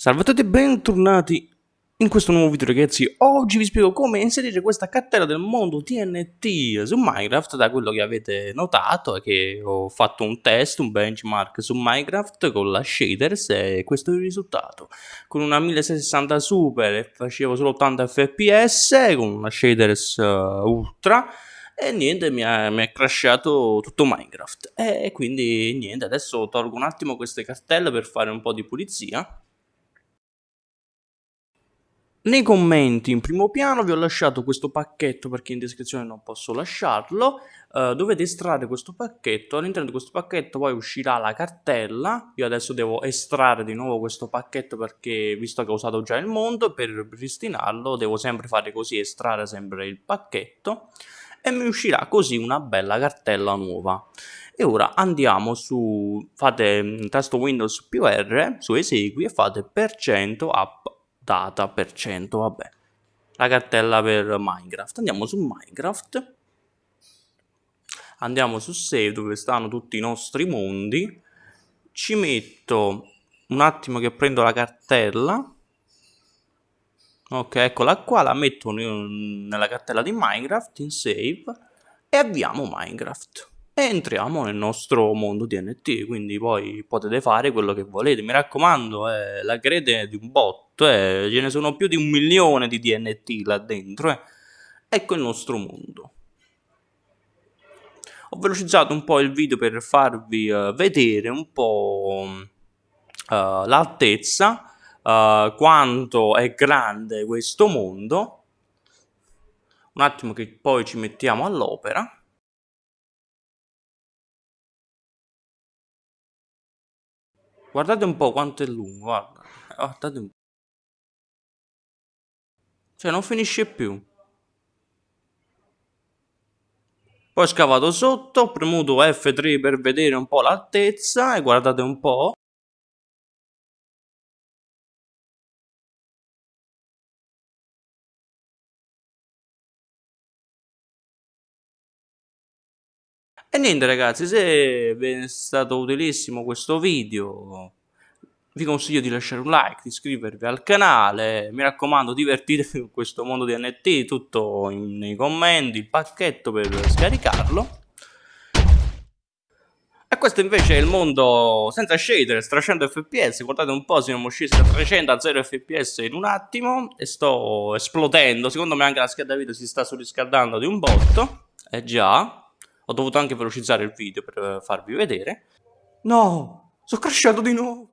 Salve a tutti e bentornati in questo nuovo video ragazzi, oggi vi spiego come inserire questa cartella del mondo TNT su Minecraft da quello che avete notato è che ho fatto un test, un benchmark su Minecraft con la shaders e questo è il risultato. Con una 1660 super facevo solo 80 fps con una shaders uh, ultra e niente mi è crashato tutto Minecraft. E quindi niente adesso tolgo un attimo queste cartelle per fare un po' di pulizia nei commenti in primo piano vi ho lasciato questo pacchetto perché in descrizione non posso lasciarlo. Uh, dovete estrarre questo pacchetto. All'interno di questo pacchetto poi uscirà la cartella. Io adesso devo estrarre di nuovo questo pacchetto perché visto che ho usato già il mondo per ripristinarlo devo sempre fare così, estrarre sempre il pacchetto e mi uscirà così una bella cartella nuova. E ora andiamo su, fate tasto Windows più R su esegui e fate per cento app data per cento, vabbè. La cartella per Minecraft. Andiamo su Minecraft. Andiamo su Save dove stanno tutti i nostri mondi. Ci metto un attimo che prendo la cartella. Ok, eccola qua, la metto nella cartella di Minecraft in Save e avviamo Minecraft e entriamo nel nostro mondo DNT, quindi poi potete fare quello che volete. Mi raccomando, eh, la crede di un botto, eh, ce ne sono più di un milione di DNT là dentro. Eh. Ecco il nostro mondo. Ho velocizzato un po' il video per farvi uh, vedere un po' uh, l'altezza, uh, quanto è grande questo mondo. Un attimo che poi ci mettiamo all'opera. Guardate un po' quanto è lungo, guarda. Guardate un po'. Cioè, non finisce più. Poi ho scavato sotto, ho premuto F3 per vedere un po' l'altezza e guardate un po'. E niente ragazzi, se vi è stato utilissimo questo video, vi consiglio di lasciare un like, di iscrivervi al canale, mi raccomando divertitevi con questo mondo di NFT, tutto in, nei commenti, il pacchetto per scaricarlo. E questo invece è il mondo senza shader, 300 fps, guardate un po', siamo scesi da 300 a 0 fps in un attimo e sto esplodendo, secondo me anche la scheda video si sta surriscaldando di un botto, eh già, ho dovuto anche velocizzare il video per farvi vedere. No, sono crashato di nuovo.